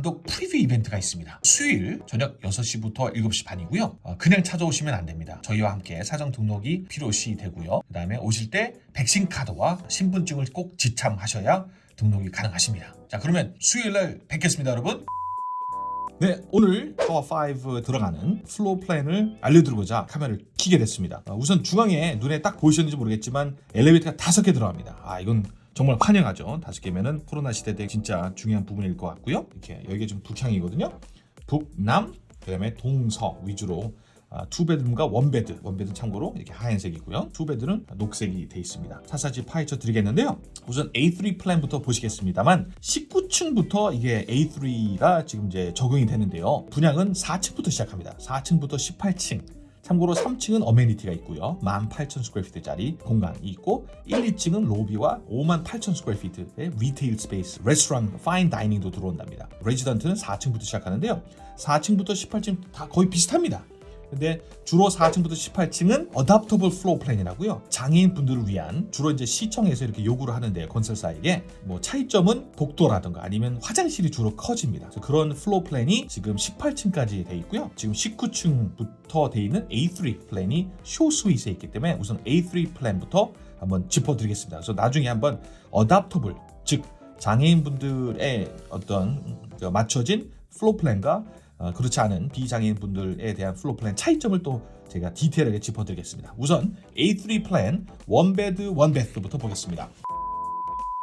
단독 preview event가 있습니다. 수요일 저녁 6시부터 7시 반이고요. 어, 그냥 찾아오시면 안 됩니다. 저희와 함께 사전 등록이 필요시 되고요. 그 다음에 오실 때 백신 카드와 신분증을 꼭 지참하셔야 등록이 가능하십니다. 자 그러면 수요일 날 뵙겠습니다 여러분. 네, 오늘 파워 5 들어가는 floor plan을 알려드리고자 카메라를 켜게 됐습니다. 어, 우선 중앙에 눈에 딱 보이셨는지 모르겠지만 엘리베이터가 다섯 개 들어갑니다. 아 이건 정말 환영하죠. 다섯 개면은 코로나 시대 때 진짜 중요한 부분일 것 같고요. 이렇게 여기가 좀 북향이거든요. 북남 그다음에 동서 위주로 아, 투베드룸과 원베드, 원베드는 참고로 이렇게 하얀색이고요. two bed는 녹색이 돼 있습니다. 사사지 파헤쳐 드리겠는데요. 우선 A3 plan부터 보시겠습니다만 19층부터 이게 A3가 지금 이제 적용이 되는데요. 분양은 4층부터 시작합니다. 4층부터 18층. 참고로 3층은 amenity가 있고요. 18,000 square feet짜리 공간이 있고 1, 2층은 로비와 58,000 square feet의 retail space, 레스토랑, fine dining도 들어온답니다. resident는 4층부터 시작하는데요. 4층부터 18층 다 거의 비슷합니다. 근데 주로 4층부터 18층은 adaptable floor plan이라고요. 장애인 분들을 위한 주로 이제 시청에서 이렇게 요구를 하는데 건설사에게 뭐 차이점은 복도라든가 아니면 화장실이 주로 커집니다. 그런 floor plan이 지금 18층까지 돼 있고요. 지금 19층부터 돼 있는 A3 plan이 show suite에 있기 때문에 우선 A3 plan부터 한번 짚어드리겠습니다. 그래서 나중에 한번 adaptable 즉 장애인분들의 어떤 그 맞춰진 floor plan과 어, 그렇지 않은 비장애인 분들에 대한 floor plan 차이점을 또 제가 디테일하게 짚어드리겠습니다. 우선 A3 plan one bed one bath부터 보겠습니다.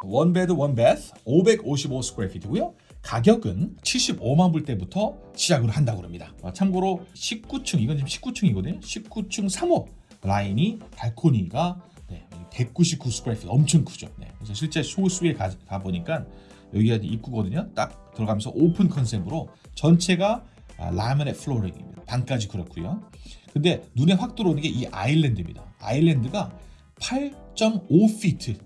one bed one bath 555 square feet고요. 가격은 75만 불대부터 시작을 한다고 합니다. 어, 참고로 19층 이건 지금 19층이거든요. 19층 3호 라인이 발코니가 네, 199 square feet 엄청 크죠. 네, 그래서 실제 쇼스에 가, 가 보니까 여기가 입구거든요. 딱 들어가면서 open concept으로 전체가 아, laminate flooring입니다. 방까지 그렇고요. 근데 눈에 확 들어오는 게 이 island입니다. island가 8.5피트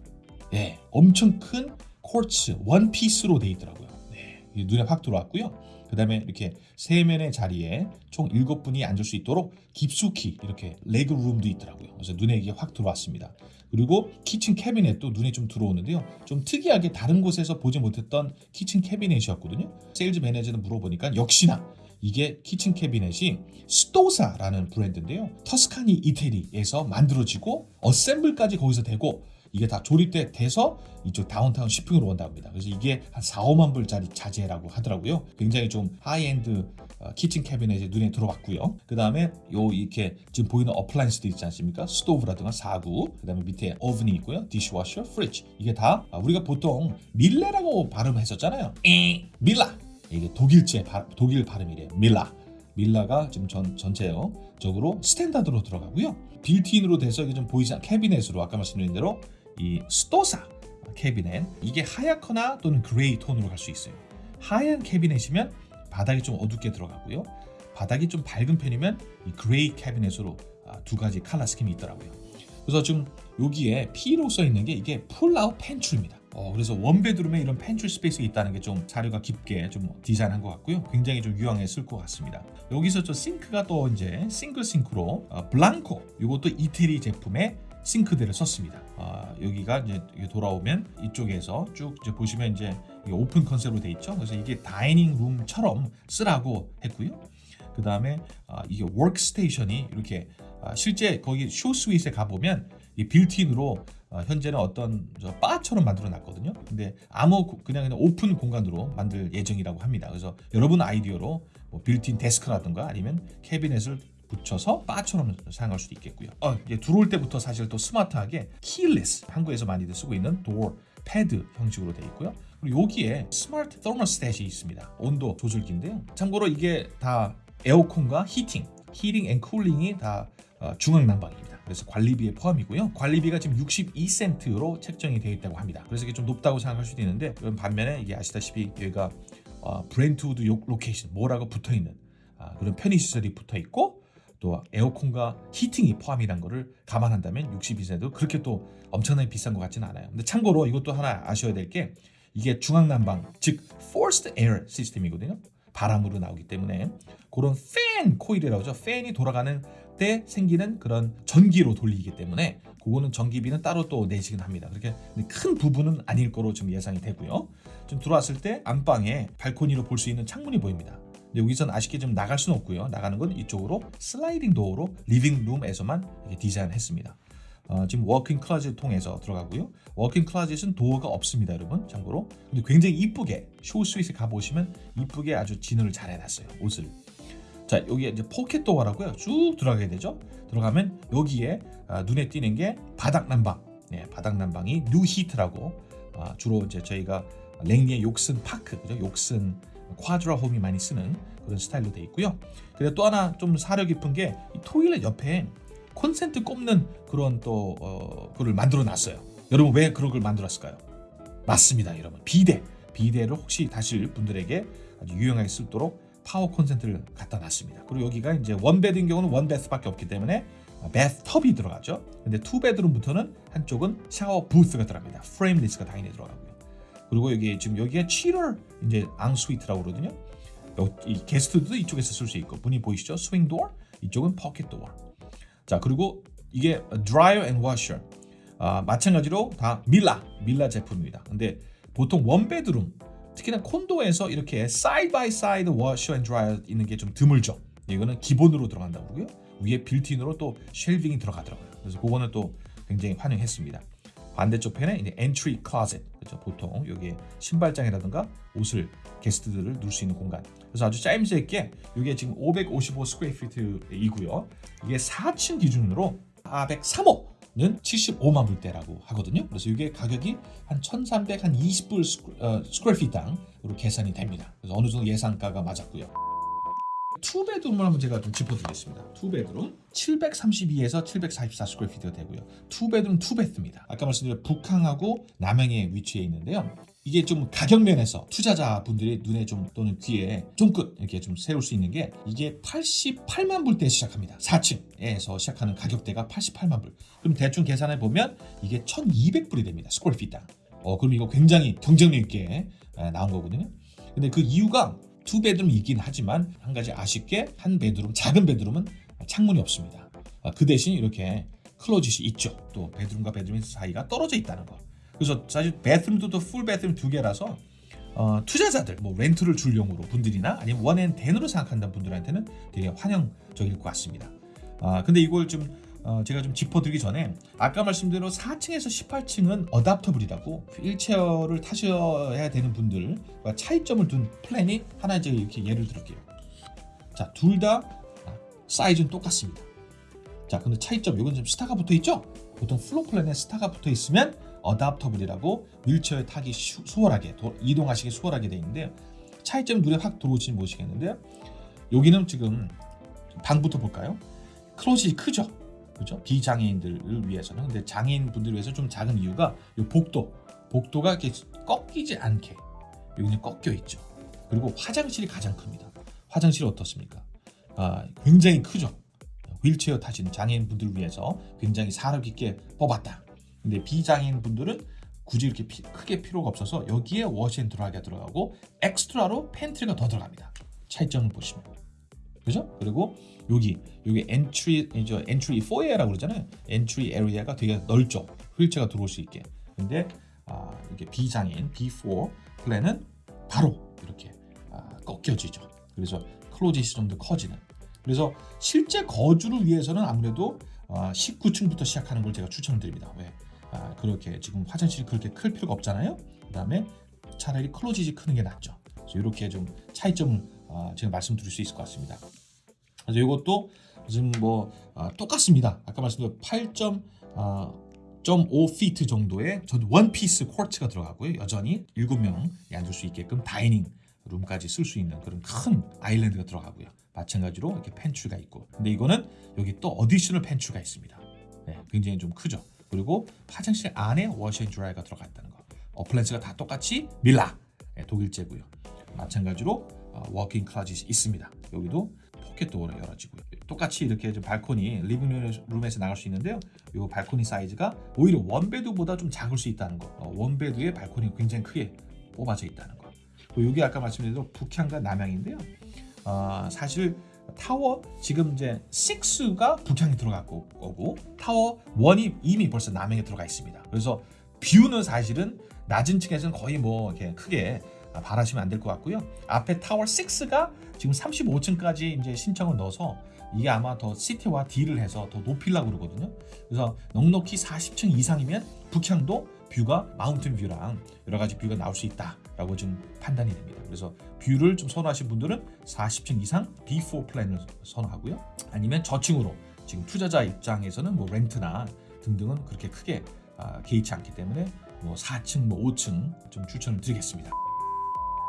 네, 엄청 큰 quartz one piece로 돼 있더라고요. 네, 눈에 확 들어왔고요. 그 다음에 이렇게 세면의 자리에 총 7분이 앉을 수 있도록 깊숙이 이렇게 leg room도 있더라고요. 그래서 눈에 이게 확 들어왔습니다. 그리고 kitchen cabinet도 눈에 좀 들어오는데요. 좀 특이하게 다른 곳에서 보지 못했던 kitchen cabinet이었거든요. 세일즈 매니저는 물어보니까 역시나 이게 kitchen cabinet이 Stosa라는 브랜드인데요. Tuscany 이태리에서 만들어지고 assemble까지 거기서 되고 이게 다 조립돼 돼서 이쪽 다운타운 shipping으로 온다고 합니다. 그래서 이게 한 4, 5만 불짜리 자재라고 하더라고요. 굉장히 좀 하이엔드 어, kitchen cabinet에 눈에 들어왔고요. 그 다음에 요 이렇게 지금 보이는 appliance도 있지 않습니까? 스토브라든가 사구, 그 다음에 밑에 오븐이 있고요. dishwasher, fridge 이게 다 아, 우리가 보통 밀레라고 발음했었잖아요. 밀라 이게 독일제 독일 발음이래요. 밀라. 밀라가 지금 전, 전체적으로 standard로 들어가고요. built-in으로 돼서 이게 좀 보이지 않 cabinet으로 아까 말씀드린 대로 이 Stosa cabinet 이게 하얗거나 또는 gray tone으로 갈 수 있어요. 하얀 cabinet이면 바닥이 좀 어둡게 들어가고요. 바닥이 좀 밝은 편이면 이 gray cabinet으로 아, 두 가지 칼라 스킨이 있더라고요. 그래서 지금 여기에 P로 써 있는 게 이게 pull-out pantry입니다. 어, 그래서 one bedroom에 이런 pantry space가 있다는 게 좀 사려가 깊게 좀 디자인한 것 같고요. 굉장히 좀 유용했을 것 같습니다. 여기서 저 sink가 또 이제 single sink로 어, Blanco 이것도 이태리 제품의 싱크대를 썼습니다. 아, 여기가 이제 돌아오면 이쪽에서 쭉 이제 보시면 이제 open concept으로 돼 있죠. 그래서 이게 dining room처럼 쓰라고 했고요. 그 다음에 아, 이게 workstation이 이렇게 아, 실제 거기 쇼 스윗에 가보면 이 built-in으로 어, 현재는 어떤 바처럼 만들어 놨거든요. 근데 아무 그냥 그냥 오픈 공간으로 만들 예정이라고 합니다. 그래서 여러분 아이디어로 뭐 built-in desk라든가 아니면 cabinet을 붙여서 바처럼 사용할 수도 있겠고요. 어, 이제 들어올 때부터 사실 또 스마트하게 keyless 한국에서 많이들 쓰고 있는 door pad 형식으로 되어 있고요. 그리고 여기에 smart thermostat이 있습니다. 온도 조절기인데요. 참고로 이게 다 에어컨과 heating, heating and cooling이 다 어, 중앙 난방입니다. 그래서 관리비에 포함이고요. 관리비가 지금 62센트로 책정이 되어 있다고 합니다. 그래서 이게 좀 높다고 생각할 수도 있는데 반면에 이게 아시다시피 여기가 어, Brentwood location 뭐라고 붙어 있는 아, 그런 편의 시설이 붙어 있고 또 에어컨과 heating이 포함이란 거를 감안한다면 62센트도 그렇게 또 엄청나게 비싼 것 같지는 않아요. 근데 참고로 이것도 하나 아셔야 될 게 이게 중앙 난방 즉 forced air 시스템이거든요. 바람으로 나오기 때문에 그런 fan coil이라고 하죠. 팬이 돌아가는 때 생기는 그런 전기로 돌리기 때문에 그거는 전기비는 따로 또 내시긴 합니다. 그렇게 큰 부분은 아닐 거로 지금 예상이 되고요. 좀 들어왔을 때 안방에 발코니로 볼 수 있는 창문이 보입니다. 여기선 아쉽게 좀 나갈 수는 없고요. 나가는 건 이쪽으로 sliding door로 living room에서만 디자인했습니다. 어, 지금 walk-in closet 통해서 들어가고요. walk-in closet은 door가 없습니다, 여러분. 참고로. 근데 굉장히 이쁘게 쇼 스윗에 가보시면 이쁘게 아주 진열을 잘 해놨어요. 옷을. 자, 여기에 이제 pocket door라고요. 쭉 들어가게 되죠. 들어가면 여기에 아, 눈에 띄는 게 바닥 난방. 네, 바닥 난방이 Nuheat라고 아, 주로 이제 저희가 랭리의 Yorkson Park, 그죠? Yorkson Quadra Homes이 많이 쓰는 그런 스타일로 돼 있고요. 그리고 또 하나 좀 사려 깊은 게 이 toilet 옆에 콘센트 꼽는 그런 또 어, 그걸 만들어 놨어요. 여러분 왜 그런 걸 만들었을까요? 맞습니다, 여러분. 비데. 비데를 혹시 다실 분들에게 아주 유용하게 쓰도록 파워 콘센트를 갖다 놨습니다. 그리고 여기가 이제 one bed인 경우는 one bath밖에 없기 때문에 bathtub이 들어가죠. 근데 two bedroom부터는 한쪽은 샤워 부스가 들어갑니다. frameless가 당연히 들어가고요. 그리고 여기 지금 여기에 cheater 이제 ensuite라고 그러거든요. 요- 이 guest도 이쪽에서 쓸 수 있고 문이 보이시죠? swing door 이쪽은 pocket door. 자 그리고 이게 dryer and washer 아, 마찬가지로 다 밀라 밀라 제품입니다. 근데 보통 one bedroom 특히나 콘도에서 이렇게 side by side washer and dryer 있는 게 좀 드물죠. 이거는 기본으로 들어간다고 그러고요. 위에 built-in으로 또 shelving이 들어가더라고요. 그래서 그거는 또 굉장히 환영했습니다. 반대쪽 편에 이제 entry closet 그렇죠. 보통 여기에 신발장이라든가 옷을 guest들을 넣을 수 있는 공간. 그래서 아주 짜임새 있게 이게 지금 555 square feet이고요. 이게 4층 기준으로 403호는 75만 불대라고 하거든요. 그래서 이게 가격이 한 1,300, 한 20불 squa-, 어, square feet당으로 계산이 됩니다. 그래서 어느 정도 예상가가 맞았고요. two bedroom을 한번 제가 좀 짚어드리겠습니다. two bedroom 732에서 744 square feet가 되고요. two bedroom two bath입니다. 아까 말씀드린 북향하고 남향에 위치해 있는데요. 이게 좀 가격 면에서 투자자분들이 눈에 좀 또는 귀에 쫑긋 이렇게 좀 세울 수 있는 게 이게 88만 불대 시작합니다. 4층에서 시작하는 가격대가 88만 불. 그럼 대충 계산해 보면 이게 1,200불이 됩니다. square feet당. 어 그럼 이거 굉장히 경쟁력 있게 에, 나온 거거든요. 근데 그 이유가 two bedroom이 있긴 하지만 한 가지 아쉽게 한 bedroom 작은 bedroom은 창문이 없습니다. 아, 그 대신 이렇게 closet이 있죠. 또 bedroom과 bedroom 사이가 떨어져 있다는 거. 그래서 사실 bedroom도 full bedroom 두 개라서 어, 투자자들 뭐 렌트를 줄 용으로 분들이나 아니면 원앤텐으로 생각한다는 분들한테는 되게 환영적일 것 같습니다. 아 근데 이걸 좀 어, 제가 좀 짚어드리기 전에 아까 말씀대로 4층에서 18층은 adaptable이라고 휠체어를 타셔야 되는 분들과 차이점을 둔 플랜이 하나 이제 이렇게 예를 들을게요. 자, 둘 다 사이즈는 똑같습니다. 자, 근데 차이점 이건 좀 스타가 붙어 있죠? 보통 floor plan에 스타가 붙어 있으면 adaptable이라고 휠체어에 타기 수, 수월하게 도- 이동하시기 수월하게 돼 있는데요. 차이점 눈에 확 들어오실지 모르시겠는데요. 여기는 지금 방부터 볼까요? closet이 크죠. 그죠? 비장애인들을 위해서는 근데 장애인 분들을 위해서 좀 작은 이유가 이 복도 복도가 이렇게 꺾이지 않게 여기는 꺾여 있죠. 그리고 화장실이 가장 큽니다. 화장실이 어떻습니까? 아, 굉장히 크죠. 휠체어 타시는 장애인 분들을 위해서 굉장히 사력 있게 뽑았다. 근데 비장애인 분들은 굳이 이렇게 피- 크게 필요가 없어서 여기에 washer and dryer가 들어가고 extra로 pantry가 더 들어갑니다. 차이점을 보시면 그죠? 그리고 여기 여기 entry 이제 entry foyer라고 그러잖아요. entry area가 되게 넓죠. 휠체어가 들어올 수 있게. 근데 아, 이렇게 비장애인 B4 플랜은 바로 이렇게 아, 꺾여지죠. 그래서 좀더 커지는. 그래서 실제 거주를 위해서는 아무래도 아, 19층부터 시작하는 걸 제가 추천드립니다. 왜? 아, 그렇게 지금 화장실이 그렇게 클 필요가 없잖아요. 그다음에 차라리 클로짓이 크는 게 낫죠. 이렇게 좀 차이점을 아, 제가 말씀드릴 수 있을 것 같습니다. 그래서 이것도 지금 뭐 아, 똑같습니다. 아까 말씀드린 8.5 피트 정도의 전 one piece quartz가 들어가고요. 여전히 7명이 앉을 수 있게끔 dining room까지 쓸 수 있는 그런 큰 island가 들어가고요. 마찬가지로 이렇게 pantry가 있고. 근데 이거는 여기 또 additional pantry가 있습니다. 네, 굉장히 좀 크죠. 그리고 화장실 안에 washer and dryer가 들어갔다는 거. appliance가 다 똑같이 Miele 네, 독일제고요. 마찬가지로 어, walk-in closet이 있습니다. 여기도 pocket door로 열어지고요. 똑같이 이렇게 좀 발코니 living room에서 나갈 수 있는데요. 이 발코니 사이즈가 오히려 one bed보다 좀 작을 수 있다는 거. 어, one bed의 발코니가 굉장히 크게 뽑아져 있다는 거. 그리고 여기 아까 말씀드린 대로 북향과 남향인데요. 어, 사실 타워 지금 이제 6가 북향에 들어갈 거고 타워 1이 이미 벌써 남향에 들어가 있습니다. 그래서 view는 사실은 낮은 층에서는 거의 뭐 이렇게 크게 바라시면 안 될 것 같고요. 앞에 타워 6가 지금 35층까지 이제 신청을 넣어서 이게 아마 더 city와 deal을 해서 더 높이려고 그러거든요. 그래서 넉넉히 40층 이상이면 북향도 view가 mountain view랑 여러 가지 view가 나올 수 있다라고 좀 판단이 됩니다. 그래서 view를 좀 선호하신 분들은 40층 이상 B4 플랜을 선호하고요. 아니면 저층으로 지금 투자자 입장에서는 뭐 렌트나 등등은 그렇게 크게 아, 개의치 않기 때문에 뭐 4층, 뭐 5층 좀 추천을 드리겠습니다.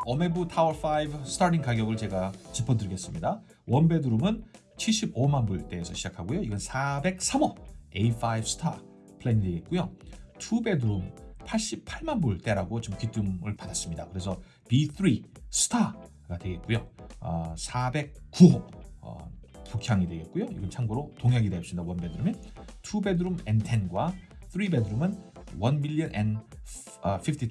어메부 타워 5 starting 가격을 제가 짚어드리겠습니다. one bedroom은 75만 불대에서 시작하고요. 이건 403호 A5 스타 플랜이 되겠고요. two bedroom 88만 불대라고 좀 귀띔을 받았습니다. 그래서 B3 스타가 되겠고요. 어, 409호 어, 북향이 되겠고요. 이건 참고로 동향이 되겠습니다. 원베드룸은 투베드룸 N10과 3베드룸은 1 million and 50,000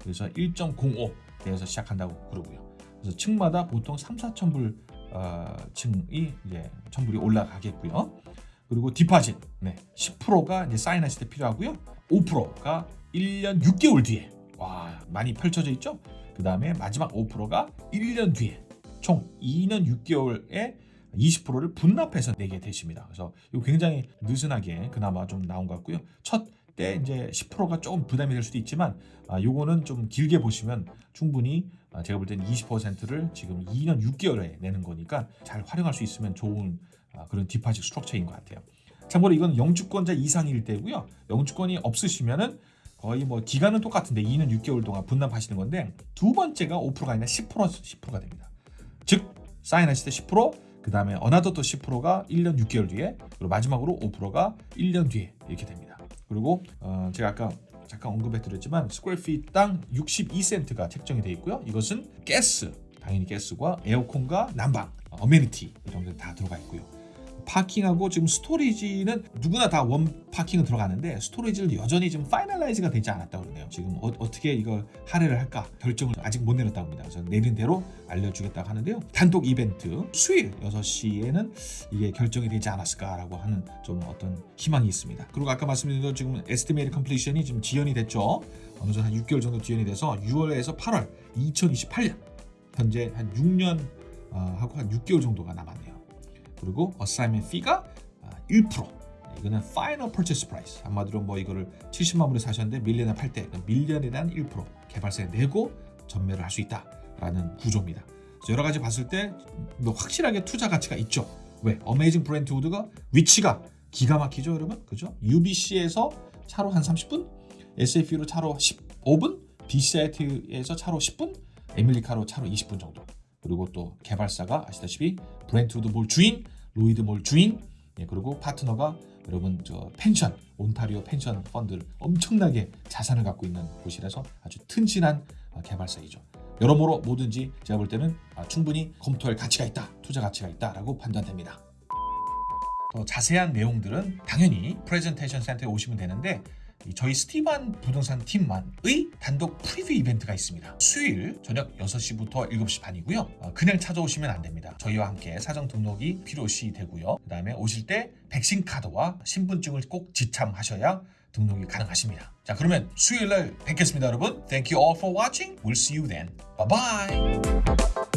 그래서 1.05 대에서 시작한다고 그러고요. 그래서 층마다 보통 3, 4천 불 어, 층이 이제 천불이 올라가겠고요. 그리고 디파짓 네, 10%가 이제 사인하실 때 필요하고요. 5%가 1년 6개월 뒤에 와 많이 펼쳐져 있죠. 그 다음에 마지막 5%가 1년 뒤에 총 2년 6개월에 20%를 분납해서 내게 되십니다. 그래서 이거 굉장히 느슨하게 그나마 좀 나온 것 같고요. 첫 때 이제 10%가 조금 부담이 될 수도 있지만 아, 요거는 좀 길게 보시면 충분히 아, 제가 볼 때는 20%를 지금 2년 6개월에 내는 거니까 잘 활용할 수 있으면 좋은 아, 그런 디파짓 스트럭처인 것 같아요. 참고로 이건 영주권자 이상일 때고요. 영주권이 없으시면은 거의 뭐 기간은 똑같은데 2년 6개월 동안 분납하시는 건데 두 번째가 5%가 아니라 10% 10%가 됩니다. 즉 사인하실 때 10%, 그 다음에 another 또 10%가 1년 6개월 뒤에, 그리고 마지막으로 5%가 1년 뒤에 이렇게 됩니다. 그리고 어 제가 아까 잠깐 언급해 드렸지만 square feet당 62센트가 책정이 되어 있고요. 이것은 가스, 당연히 가스과 에어컨과 난방, amenity 게다 들어가 있고요. parking하고 지금 storage는 누구나 다 one parking은 들어가는데 storage는 여전히 지금 finalize가 되지 않았다고 그러네요. 지금 어, 떻게 이걸 할애를 할까 결정을 아직 못 내렸다고 합니다. 그래서 내린 대로 알려주겠다고 하는데요. 단독 이벤트 수요일 6시에는 이게 결정이 되지 않았을까라고 하는 좀 어떤 희망이 있습니다. 그리고 아까 말씀드린 대로 지금 estimate completion이 지금 지연이 됐죠. 어느 정도 한 6개월 정도 지연이 돼서 6월에서 8월 2028년 현재 한 6년 어, 하고 한 6개월 정도가 남았네요. 그리고 assignment fee가 1% 이거는 final purchase price 한마디로 뭐 이거를 70만 불에 사셨는데 million에 팔때 million에 대한 1% 개발사에 내고 전매를 할 수 있다라는 구조입니다. 여러 가지 봤을 때 뭐 확실하게 투자 가치가 있죠. 왜? Amazing Brentwood가 위치가 기가 막히죠, 여러분. 그죠? UBC에서 차로 한 30분, SFU로 차로 15분, BCIT에서 차로 10분, Emily Carr로 차로 20분 정도. 그리고 또 개발사가 아시다시피 Brentwood Mall 주인, Lougheed Mall 주인, 예, 그리고 파트너가 여러분 저 펜션, 온타리오 pension fund를 엄청나게 자산을 갖고 있는 곳이라서 아주 튼실한 어, 개발사이죠. 여러모로 뭐든지 제가 볼 때는 아, 충분히 검토할 가치가 있다, 투자 가치가 있다라고 판단됩니다. 더 자세한 내용들은 당연히 프레젠테이션 센터에 오시면 되는데 저희 스티반 부동산 팀만의 단독 preview 이벤트가 있습니다. 수요일 저녁 6시부터 7시 반이고요. 어, 그냥 찾아오시면 안 됩니다. 저희와 함께 사전 등록이 필요시 되고요. 그 다음에 오실 때 백신 카드와 신분증을 꼭 지참하셔야 등록이 가능하십니다. 자 그러면 수요일 날 뵙겠습니다 여러분. Thank you all for watching. We'll see you then. Bye bye.